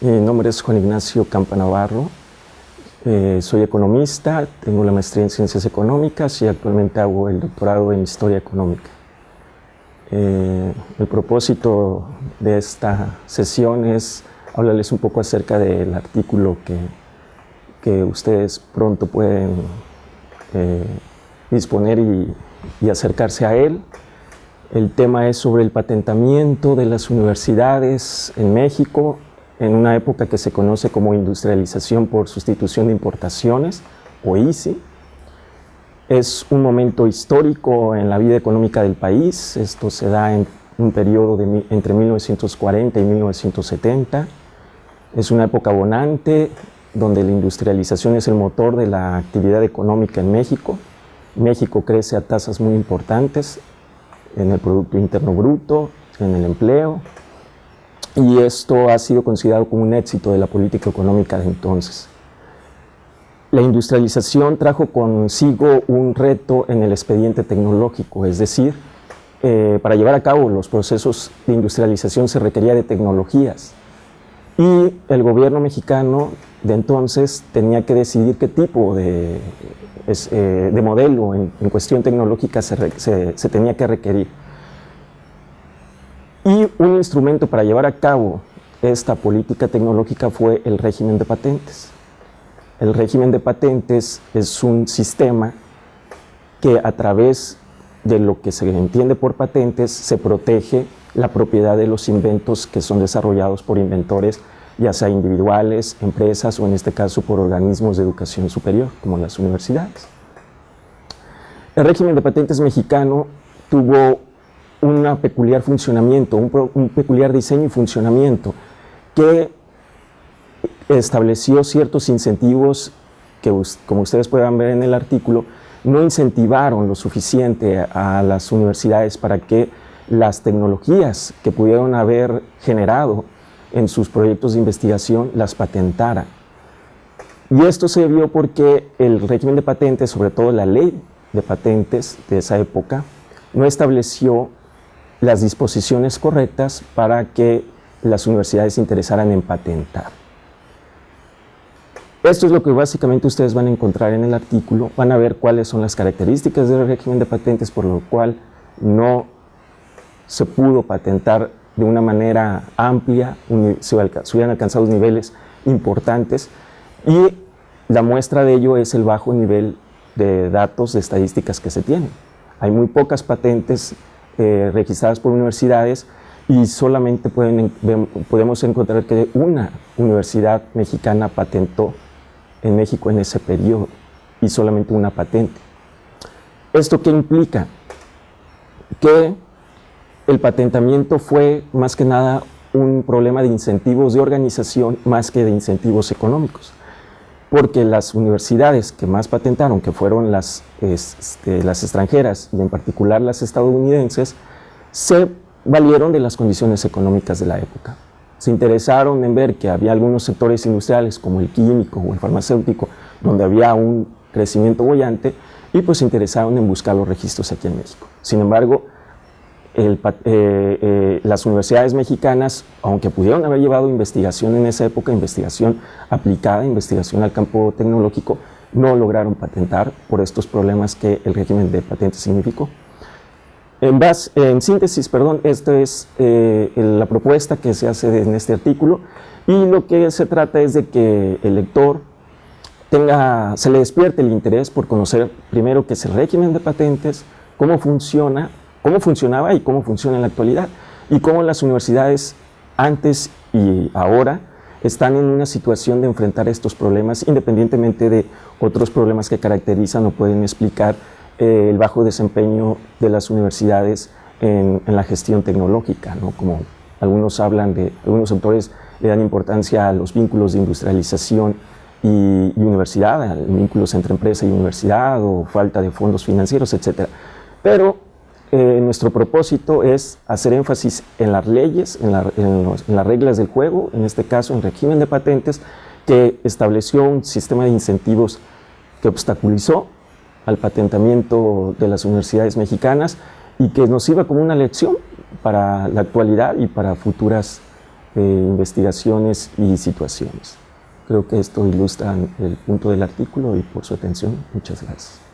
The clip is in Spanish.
Mi nombre es Juan Ignacio Campa Navarro. Eh, soy economista, tengo la maestría en Ciencias Económicas y actualmente hago el doctorado en Historia Económica. Eh, el propósito de esta sesión es hablarles un poco acerca del artículo que, que ustedes pronto pueden eh, disponer y, y acercarse a él. El tema es sobre el patentamiento de las universidades en México en una época que se conoce como industrialización por sustitución de importaciones, o ICI. Es un momento histórico en la vida económica del país, esto se da en un periodo entre 1940 y 1970. Es una época bonante, donde la industrialización es el motor de la actividad económica en México. México crece a tasas muy importantes en el Producto Interno Bruto, en el empleo, y esto ha sido considerado como un éxito de la política económica de entonces. La industrialización trajo consigo un reto en el expediente tecnológico, es decir, eh, para llevar a cabo los procesos de industrialización se requería de tecnologías y el gobierno mexicano de entonces tenía que decidir qué tipo de, eh, de modelo en, cuestión tecnológica se tenía que requerir. Y un instrumento para llevar a cabo esta política tecnológica fue el régimen de patentes. El régimen de patentes es un sistema que a través de lo que se entiende por patentes se protege la propiedad de los inventos que son desarrollados por inventores, ya sea individuales, empresas o en este caso por organismos de educación superior, como las universidades. El régimen de patentes mexicano tuvo un peculiar funcionamiento, un, peculiar diseño y funcionamiento que estableció ciertos incentivos que, como ustedes puedan ver en el artículo, no incentivaron lo suficiente a las universidades para que las tecnologías que pudieron haber generado en sus proyectos de investigación las patentaran. Y esto se vio porque el régimen de patentes, sobre todo la ley de patentes de esa época, no estableció las disposiciones correctas para que las universidades se interesaran en patentar. Esto es lo que básicamente ustedes van a encontrar en el artículo, van a ver cuáles son las características del régimen de patentes por lo cual no se pudo patentar de una manera amplia, se hubieran alcanzado niveles importantes y la muestra de ello es el bajo nivel de datos, de estadísticas que se tienen. Hay muy pocas patentes eh, registradas por universidades y solamente pueden, podemos encontrar que una universidad mexicana patentó en México en ese periodo y solamente una patente. ¿Esto qué implica? Que el patentamiento fue más que nada un problema de incentivos de organización más que de incentivos económicos porque las universidades que más patentaron, que fueron las, este, las extranjeras y en particular las estadounidenses, se valieron de las condiciones económicas de la época. Se interesaron en ver que había algunos sectores industriales como el químico o el farmacéutico donde había un crecimiento bollante y pues se interesaron en buscar los registros aquí en México. Sin embargo, eh, eh, las universidades mexicanas, aunque pudieron haber llevado investigación en esa época, investigación aplicada, investigación al campo tecnológico, no lograron patentar por estos problemas que el régimen de patentes significó. En, base, en síntesis, perdón, esta es eh, la propuesta que se hace en este artículo y lo que se trata es de que el lector tenga, se le despierte el interés por conocer primero qué es el régimen de patentes, cómo funciona cómo funcionaba y cómo funciona en la actualidad y cómo las universidades antes y ahora están en una situación de enfrentar estos problemas independientemente de otros problemas que caracterizan o pueden explicar eh, el bajo desempeño de las universidades en, la gestión tecnológica, ¿no? como algunos hablan de, algunos autores le dan importancia a los vínculos de industrialización y, y universidad, a vínculos entre empresa y universidad o falta de fondos financieros, etc. Pero eh, nuestro propósito es hacer énfasis en las leyes, en, las reglas del juego, en este caso en régimen de patentes, que estableció un sistema de incentivos que obstaculizó al patentamiento de las universidades mexicanas y que nos sirva como una lección para la actualidad y para futuras de investigaciones y situaciones. Creo que esto ilustra el punto del artículo y por su atención, muchas gracias.